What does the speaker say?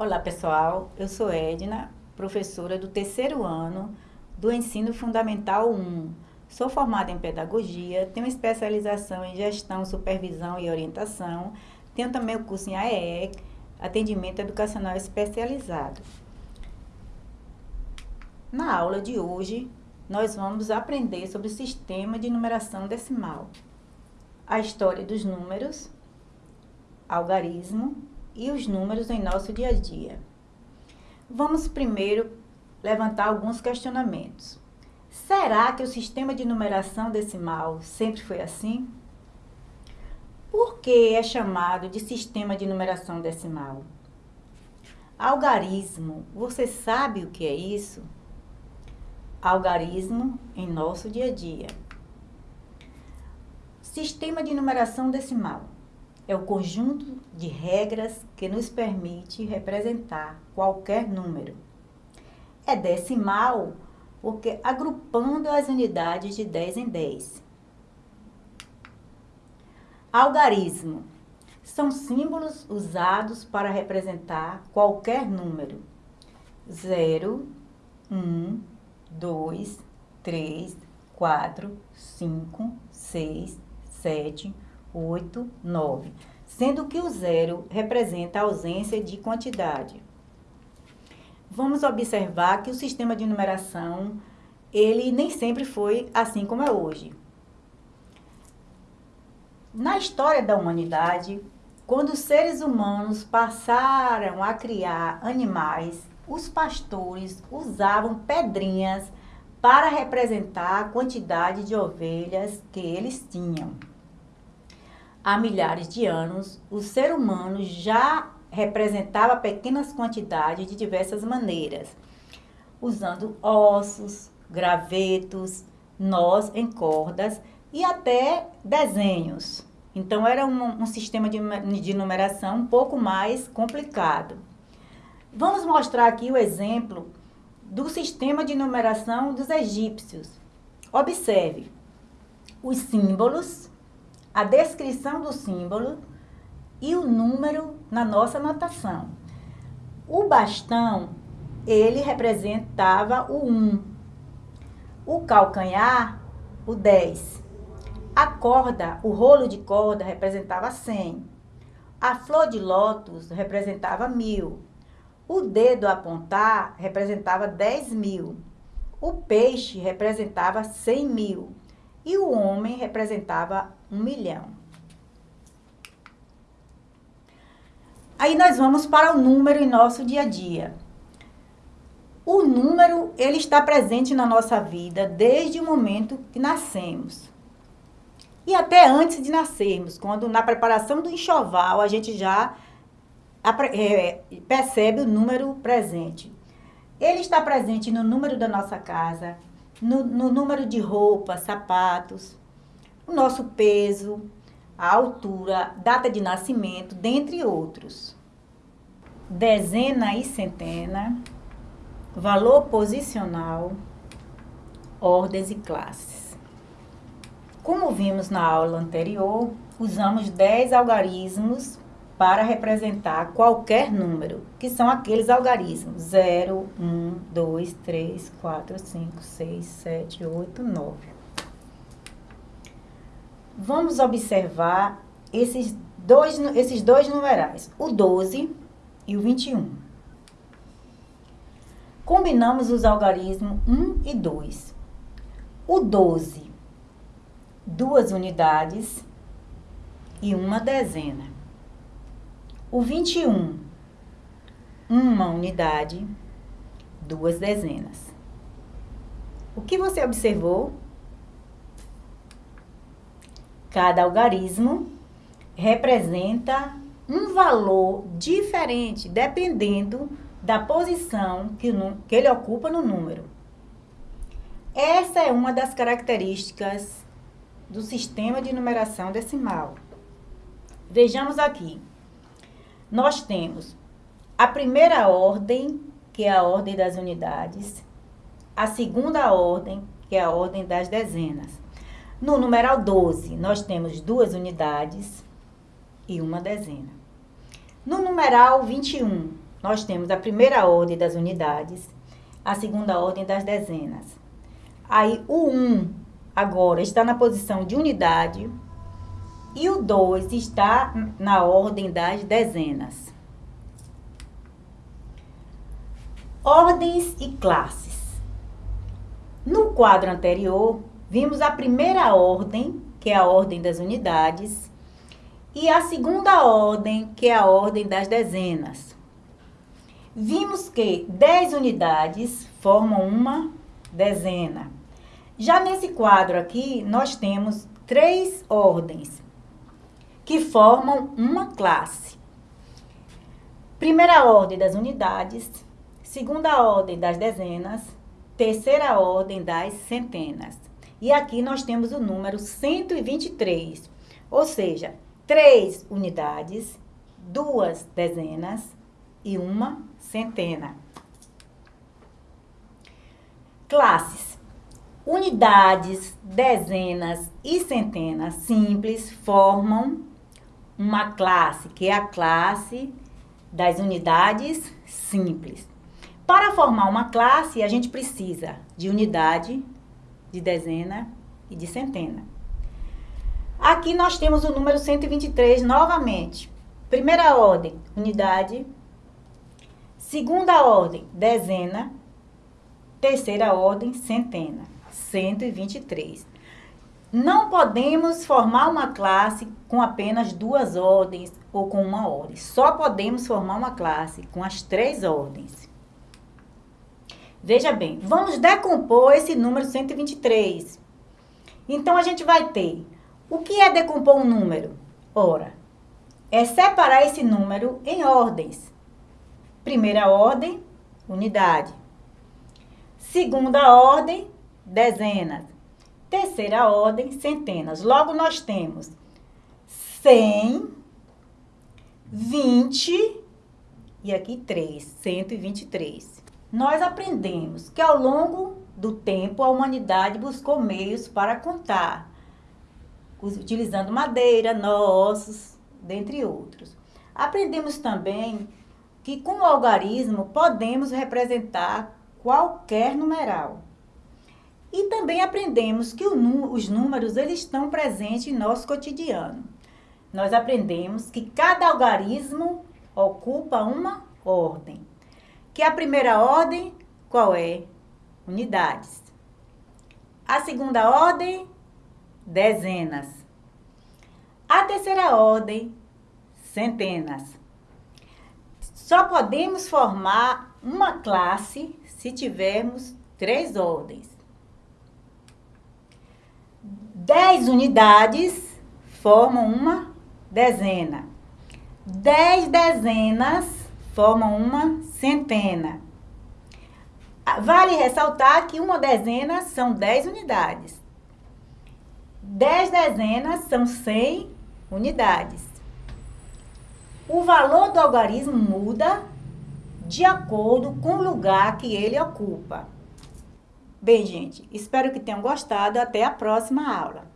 Olá pessoal, eu sou Edna, professora do terceiro ano do Ensino Fundamental 1. Sou formada em Pedagogia, tenho especialização em Gestão, Supervisão e Orientação, tenho também o curso em AEE, Atendimento Educacional Especializado. Na aula de hoje, nós vamos aprender sobre o sistema de numeração decimal, a história dos números, algarismo, e os números em nosso dia a dia. Vamos primeiro levantar alguns questionamentos. Será que o sistema de numeração decimal sempre foi assim? Por que é chamado de sistema de numeração decimal? Algarismo, você sabe o que é isso? Algarismo em nosso dia a dia. Sistema de numeração decimal é o conjunto de regras que nos permite representar qualquer número. É decimal porque agrupando as unidades de 10 em 10. Algarismo são símbolos usados para representar qualquer número. 0, 1, 2, 3, 4, 5, 6, 7, 8. 8, 9, sendo que o zero representa a ausência de quantidade. Vamos observar que o sistema de numeração, ele nem sempre foi assim como é hoje. Na história da humanidade, quando os seres humanos passaram a criar animais, os pastores usavam pedrinhas para representar a quantidade de ovelhas que eles tinham há milhares de anos, o ser humano já representava pequenas quantidades de diversas maneiras, usando ossos, gravetos, nós em cordas e até desenhos. Então, era um, um sistema de, de numeração um pouco mais complicado. Vamos mostrar aqui o exemplo do sistema de numeração dos egípcios. Observe os símbolos a descrição do símbolo e o número na nossa notação. O bastão, ele representava o 1. O calcanhar, o 10. A corda, o rolo de corda representava 100. A flor de lótus representava mil. O dedo a apontar representava 10 mil. O peixe representava 100 mil e o homem representava um milhão. Aí nós vamos para o número em nosso dia a dia. O número, ele está presente na nossa vida desde o momento que nascemos. E até antes de nascermos, quando na preparação do enxoval a gente já é, percebe o número presente. Ele está presente no número da nossa casa, no, no número de roupas, sapatos, o nosso peso, a altura, data de nascimento, dentre outros. Dezena e centena, valor posicional, ordens e classes. Como vimos na aula anterior, usamos 10 algarismos para representar qualquer número, que são aqueles algarismos 0, 1, 2, 3, 4, 5, 6, 7, 8, 9. Vamos observar esses dois, esses dois numerais, o 12 e o 21. Combinamos os algarismos 1 e 2. O 12, duas unidades e uma dezena. O 21, uma unidade, duas dezenas. O que você observou? Cada algarismo representa um valor diferente, dependendo da posição que, que ele ocupa no número. Essa é uma das características do sistema de numeração decimal. Vejamos aqui nós temos a primeira ordem, que é a ordem das unidades, a segunda ordem, que é a ordem das dezenas. No numeral 12, nós temos duas unidades e uma dezena. No numeral 21, nós temos a primeira ordem das unidades, a segunda ordem das dezenas. Aí o 1 agora está na posição de unidade e o 2 está na ordem das dezenas. Ordens e classes. No quadro anterior, vimos a primeira ordem, que é a ordem das unidades, e a segunda ordem, que é a ordem das dezenas. Vimos que 10 unidades formam uma dezena. Já nesse quadro aqui, nós temos três ordens que formam uma classe. Primeira ordem das unidades, segunda ordem das dezenas, terceira ordem das centenas. E aqui nós temos o número 123, ou seja, três unidades, duas dezenas e uma centena. Classes. Unidades, dezenas e centenas simples formam uma classe, que é a classe das unidades simples. Para formar uma classe, a gente precisa de unidade, de dezena e de centena. Aqui nós temos o número 123 novamente. Primeira ordem, unidade. Segunda ordem, dezena. Terceira ordem, centena. 123. Não podemos formar uma classe com apenas duas ordens ou com uma ordem. Só podemos formar uma classe com as três ordens. Veja bem, vamos decompor esse número 123. Então, a gente vai ter, o que é decompor um número? Ora, é separar esse número em ordens. Primeira ordem, unidade. Segunda ordem, dezenas. Terceira ordem, centenas. Logo, nós temos 100, 20 e aqui 3, 123 nós aprendemos que ao longo do tempo a humanidade buscou meios para contar, utilizando madeira, ossos, dentre outros. Aprendemos também que com o algarismo podemos representar qualquer numeral. E também aprendemos que os números eles estão presentes em nosso cotidiano. Nós aprendemos que cada algarismo ocupa uma ordem que a primeira ordem, qual é? Unidades. A segunda ordem, dezenas. A terceira ordem, centenas. Só podemos formar uma classe se tivermos três ordens. Dez unidades formam uma dezena. Dez dezenas formam uma centena. Ah, vale ressaltar que uma dezena são 10 unidades. 10 dezenas são 100 unidades. O valor do algarismo muda de acordo com o lugar que ele ocupa. Bem, gente, espero que tenham gostado. Até a próxima aula.